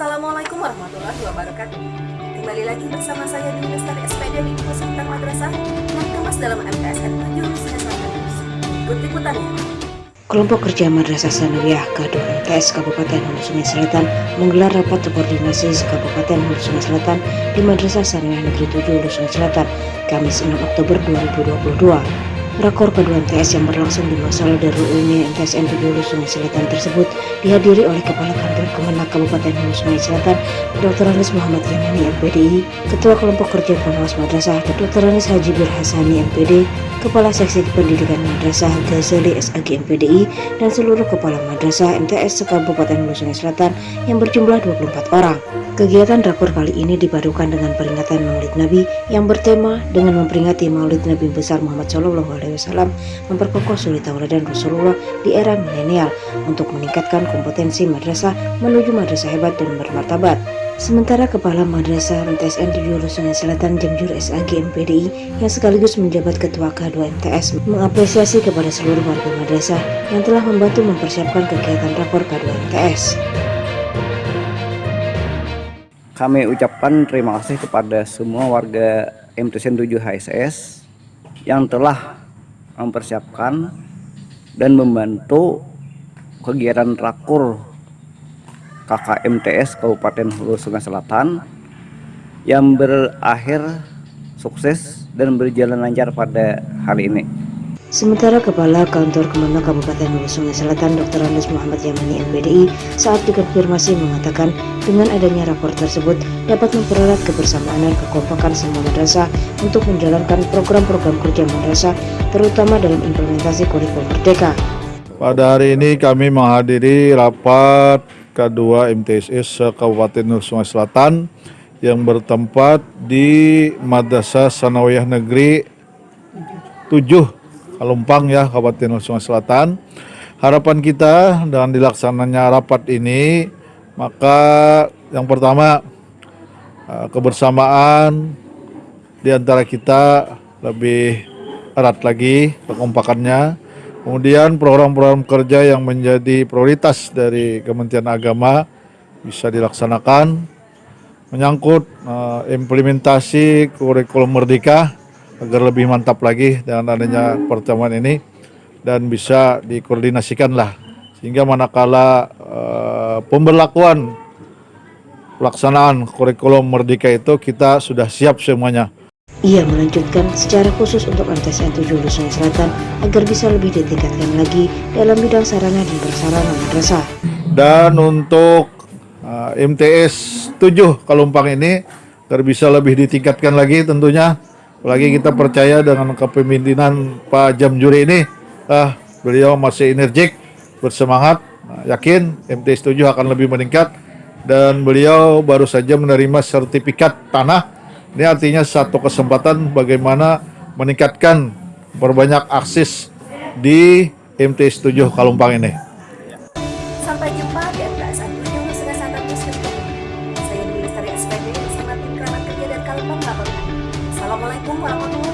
Assalamualaikum warahmatullahi wabarakatuh. Kembali lagi bersama saya di Lestari SPD di Pusat Madrasah yang kemas dalam MTSN Jurusan Ikut putarnya. Kelompok kerja Madrasah Sanawiyah K2 MTS Kabupaten Hulu Sungai Selatan menggelar rapat koordinasi Kabupaten Hulu Sungai Selatan di Madrasah Sanawiyah Negeri 7 Hulu Sungai Selatan Kamis 6 Oktober 2022 Rakor kedua MTS yang berlangsung di Masala Darul Ilmi MTSN 7 Hulu Sungai Selatan tersebut dihadiri oleh Kepala Kantor Kemenak Kabupaten Hulu Sungai Selatan, Dr. Anis Muhammad Yamani MPDI, Ketua Kelompok Kerja Pengawas Madrasah, Dr. Anis Haji Bir Hasani MPD, Kepala Seksi Pendidikan Madrasah Ghazali SAG MPDI, dan seluruh Kepala Madrasah MTS Kabupaten Hulu Sungai Selatan yang berjumlah 24 orang. Kegiatan rakor kali ini dipadukan dengan peringatan Maulid Nabi yang bertema dengan memperingati Maulid Nabi besar Muhammad Shallallahu Alaihi Wasallam memperkokoh suri tauladan Rasulullah di era milenial untuk meningkatkan kompetensi madrasah menuju madrasah hebat dan bermartabat. Sementara Kepala Madrasah MTSN 7 Hulu Sungai Selatan Jamjur SAG MPDI yang sekaligus menjabat Ketua K2 MTS mengapresiasi kepada seluruh warga madrasah yang telah membantu mempersiapkan kegiatan rapor K2 MTS. Kami ucapkan terima kasih kepada semua warga MTSN 7 HSS yang telah mempersiapkan dan membantu kegiatan rakur KKMTS Kabupaten Hulu Sungai Selatan yang berakhir sukses dan berjalan lancar pada hari ini. Sementara Kepala Kantor Kemenak Kabupaten Hulu Sungai Selatan Dr. Andes Muhammad Yamani MPDI saat dikonfirmasi mengatakan dengan adanya rapor tersebut dapat mempererat kebersamaan dan kekompakan semua madrasah untuk menjalankan program-program kerja madrasah terutama dalam implementasi kurikulum merdeka. Pada hari ini kami menghadiri rapat K2 MTSS Kabupaten Hulu Sungai Selatan yang bertempat di Madrasah Sanawiyah Negeri 7 Kalumpang ya Kabupaten Sungai Selatan. Harapan kita dengan dilaksananya rapat ini maka yang pertama eh, kebersamaan di antara kita lebih erat lagi kekompakannya. Kemudian program-program kerja yang menjadi prioritas dari Kementerian Agama bisa dilaksanakan menyangkut uh, implementasi kurikulum merdeka agar lebih mantap lagi dengan adanya pertemuan ini dan bisa dikoordinasikan lah sehingga manakala uh, pemberlakuan pelaksanaan kurikulum merdeka itu kita sudah siap semuanya. Ia melanjutkan secara khusus untuk MTSN 7 Hulu Sungai Selatan agar bisa lebih ditingkatkan lagi dalam bidang sarana dan prasarana madrasah. Dan untuk uh, MTS 7 Kalumpang ini agar bisa lebih ditingkatkan lagi tentunya Apalagi kita percaya dengan kepemimpinan Pak Jamjuri ini, ah, beliau masih energik, bersemangat, nah, yakin MT setuju akan lebih meningkat dan beliau baru saja menerima sertifikat tanah. Ini artinya satu kesempatan bagaimana meningkatkan berbanyak akses di MT 7 Kalumpang ini. Vamos lá.